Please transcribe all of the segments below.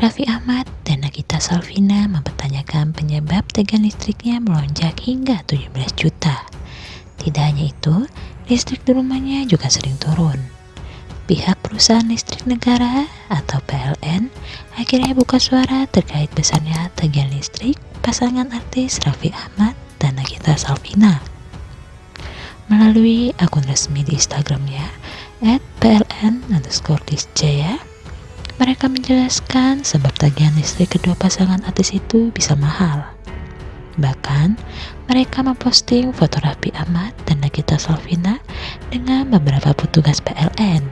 Raffi Ahmad dan Nagita Salvina mempertanyakan penyebab tegangan listriknya melonjak hingga 17 juta. Tidak hanya itu, listrik di rumahnya juga sering turun. Pihak perusahaan listrik negara atau PLN akhirnya buka suara terkait besarnya tagihan listrik pasangan artis Raffi Ahmad dan Nagita Salvina. Melalui akun resmi di Instagramnya, at pln underscore disjaya, mereka menjelaskan sebab tagihan listrik kedua pasangan artis itu bisa mahal. Bahkan, mereka memposting foto Raffi Ahmad dan Nagita Salvina dengan beberapa petugas PLN.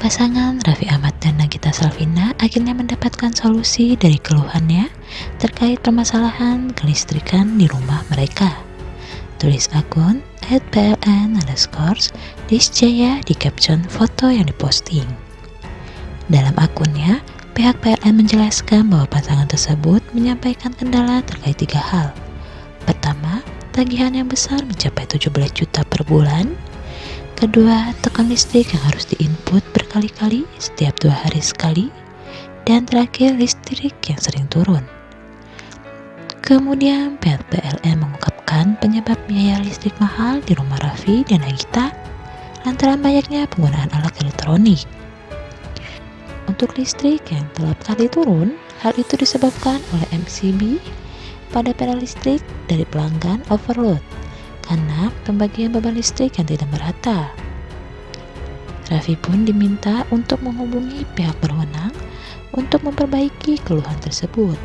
Pasangan Raffi Ahmad dan Nagita Salvina akhirnya mendapatkan solusi dari keluhannya terkait permasalahan kelistrikan di rumah mereka. Tulis akun at pln underscore disjaya di caption foto yang diposting. Dalam akunnya, Pihak PLN menjelaskan bahwa pasangan tersebut menyampaikan kendala terkait tiga hal. Pertama, tagihan yang besar mencapai 17 juta per bulan. Kedua, tekan listrik yang harus diinput berkali-kali setiap dua hari sekali. Dan terakhir, listrik yang sering turun. Kemudian, pihak PLN mengungkapkan penyebab biaya listrik mahal di rumah Raffi dan Nagita lantaran banyaknya penggunaan alat elektronik. Untuk listrik yang telah kali turun, hal itu disebabkan oleh MCB pada panel listrik dari pelanggan overload karena pembagian beban listrik yang tidak merata. Raffi pun diminta untuk menghubungi pihak berwenang untuk memperbaiki keluhan tersebut.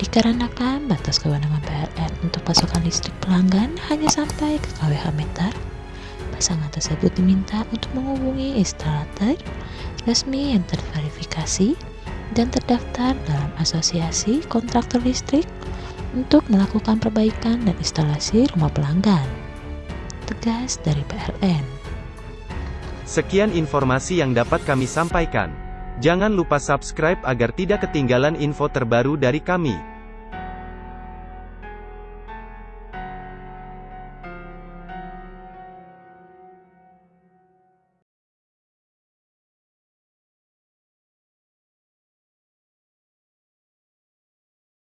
Dikarenakan batas kewenangan PLN untuk pasokan listrik pelanggan hanya sampai ke kWh meter, pasangan tersebut diminta untuk menghubungi instalator resmi yang terverifikasi dan terdaftar dalam asosiasi kontraktor listrik untuk melakukan perbaikan dan instalasi rumah pelanggan. Tegas dari PLN. Sekian informasi yang dapat kami sampaikan. Jangan lupa subscribe agar tidak ketinggalan info terbaru dari kami.